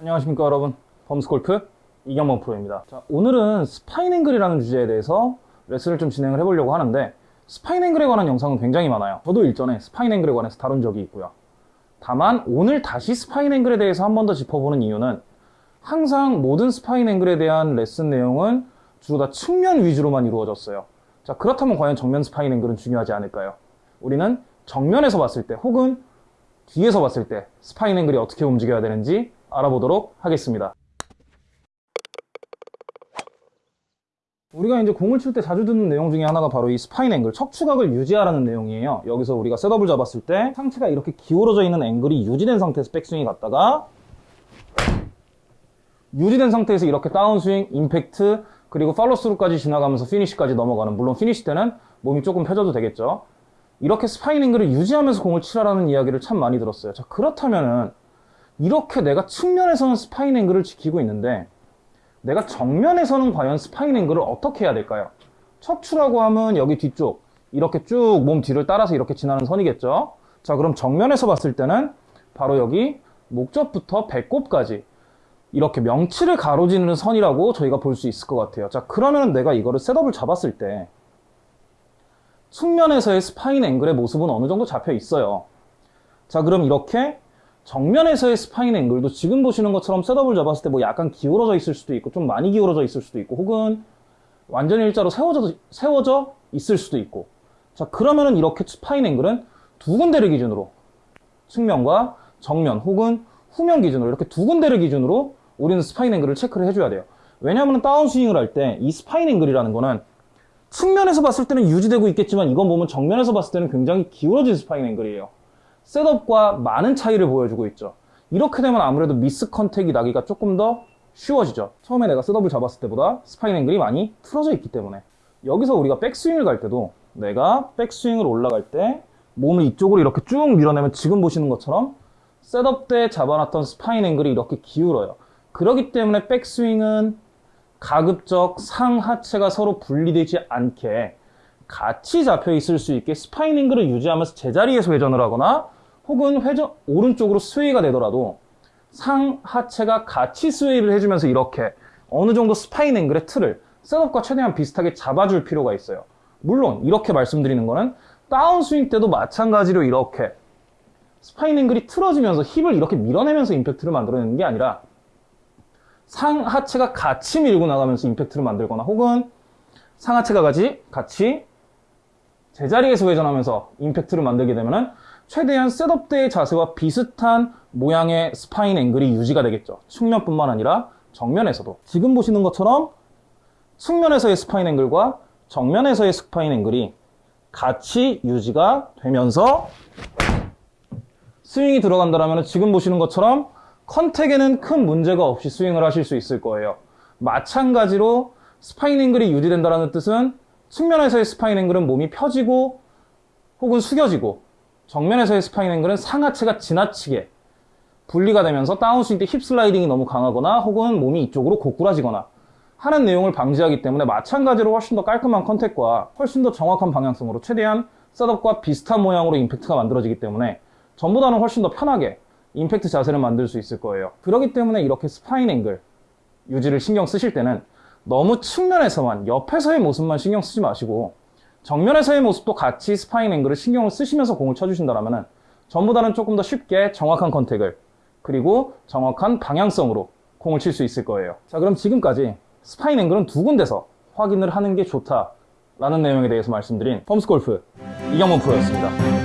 안녕하십니까 여러분. 범스골프 이경범 프로입니다. 자, 오늘은 spine angle이라는 주제에 대해서 레슨을 좀 진행을 해보려고 하는데 spine angle에 관한 영상은 굉장히 많아요. 저도 일전에 spine angle에 관해서 다룬 적이 있고요. 다만 오늘 다시 spine angle에 대해서 한 번 더 짚어보는 이유는 항상 모든 spine angle에 대한 레슨 내용은 주로 다 측면 위주로만 이루어졌어요. 자 그렇다면 과연 정면 spine angle은 중요하지 않을까요? 우리는 정면에서 봤을 때 혹은 뒤에서 봤을 때 spine angle이 어떻게 움직여야 되는지 알아보도록 하겠습니다. 우리가 이제 공을 칠 때 자주 듣는 내용 중에 하나가 바로 이 spine angle, 척추각을 유지하라는 내용이에요. 여기서 우리가 setup을 잡았을 때 상체가 이렇게 기울어져 있는 앵글이 유지된 상태에서 백스윙이 갔다가 유지된 상태에서 이렇게 다운스윙, 임팩트, 그리고 팔로스루까지 지나가면서 피니시까지 넘어가는 물론 피니시 때는 몸이 조금 펴져도 되겠죠. 이렇게 spine angle을 유지하면서 공을 치라라는 이야기를 참 많이 들었어요. 자, 그렇다면은 이렇게 내가 측면에서는 spine angle을 지키고 있는데 내가 정면에서는 과연 spine angle을 어떻게 해야 될까요? 척추라고 하면 여기 뒤쪽 이렇게 쭉 몸 뒤를 따라서 이렇게 지나는 선이겠죠? 자 그럼 정면에서 봤을 때는 바로 여기 목젖부터 배꼽까지 이렇게 명치를 가로지르는 선이라고 저희가 볼 수 있을 것 같아요. 자 그러면 내가 이거를 setup을 잡았을 때 측면에서의 spine angle의 모습은 어느 정도 잡혀 있어요. 자 그럼 이렇게 정면에서의 spine angle도 지금 보시는 것처럼 setup을 잡았을 때 뭐 약간 기울어져 있을 수도 있고 좀 많이 기울어져 있을 수도 있고 혹은 완전히 일자로 세워져, 세워져 있을 수도 있고. 자 그러면은 이렇게 spine angle은 두 군데를 기준으로 측면과 정면 혹은 후면 기준으로 이렇게 두 군데를 기준으로 우리는 spine angle을 체크를 해줘야 돼요. 왜냐하면 다운스윙을 할 때 이 spine angle이라는 거는 측면에서 봤을 때는 유지되고 있겠지만 이건 보면 정면에서 봤을 때는 굉장히 기울어진 spine angle이에요 setup과 많은 차이를 보여주고 있죠. 이렇게 되면 아무래도 miss contact이 나기가 조금 더 쉬워지죠. 처음에 내가 setup을 잡았을 때보다 spine angle이 많이 틀어져 있기 때문에 여기서 우리가 백스윙을 갈 때도 내가 백스윙을 올라갈 때 몸을 이쪽으로 이렇게 쭉 밀어내면 지금 보시는 것처럼 setup 때 잡아놨던 spine angle이 이렇게 기울어요. 그렇기 때문에 백스윙은 가급적 상하체가 서로 분리되지 않게 같이 잡혀 있을 수 있게 spine angle을 유지하면서 제자리에서 회전을 하거나 혹은 회전 오른쪽으로 스웨이가 되더라도 상하체가 같이 스웨이를 해주면서 이렇게 어느 정도 spine angle의 틀을 setup과 최대한 비슷하게 잡아줄 필요가 있어요. 물론 이렇게 말씀드리는 거는 다운스윙 때도 마찬가지로 이렇게 spine angle이 틀어지면서 힙을 이렇게 밀어내면서 임팩트를 만들어내는 게 아니라 상하체가 같이 밀고 나가면서 임팩트를 만들거나 혹은 상하체가 같이, 같이 제자리에서 회전하면서 임팩트를 만들게 되면 최대한 setup 때의 자세와 비슷한 모양의 spine angle이 유지가 되겠죠. 측면뿐만 아니라 정면에서도. 지금 보시는 것처럼 측면에서의 spine angle과 정면에서의 spine angle이 같이 유지가 되면서 스윙이 들어간다면 지금 보시는 것처럼 contact에는 큰 문제가 없이 스윙을 하실 수 있을 거예요. 마찬가지로 spine angle이 유지된다는 뜻은 측면에서의 spine angle은 몸이 펴지고 혹은 숙여지고 정면에서의 spine angle은 상하체가 지나치게 분리가 되면서 다운스윙 때 힙 슬라이딩이 너무 강하거나 혹은 몸이 이쪽으로 고꾸라지거나 하는 내용을 방지하기 때문에 마찬가지로 훨씬 더 깔끔한 contact과 훨씬 더 정확한 방향성으로 최대한 setup과 비슷한 모양으로 임팩트가 만들어지기 때문에 전보다는 훨씬 더 편하게 임팩트 자세를 만들 수 있을 거예요. 그렇기 때문에 이렇게 spine angle 유지를 신경 쓰실 때는 너무 측면에서만 옆에서의 모습만 신경 쓰지 마시고 정면에서의 모습도 같이 spine angle을 신경을 쓰시면서 공을 쳐주신다면 전보다는 조금 더 쉽게 정확한 contact을 그리고 정확한 방향성으로 공을 칠 수 있을 거예요. 자 그럼 지금까지 spine angle은 두 군데서 확인을 하는 게 좋다라는 내용에 대해서 말씀드린 범스골프 이경문 프로였습니다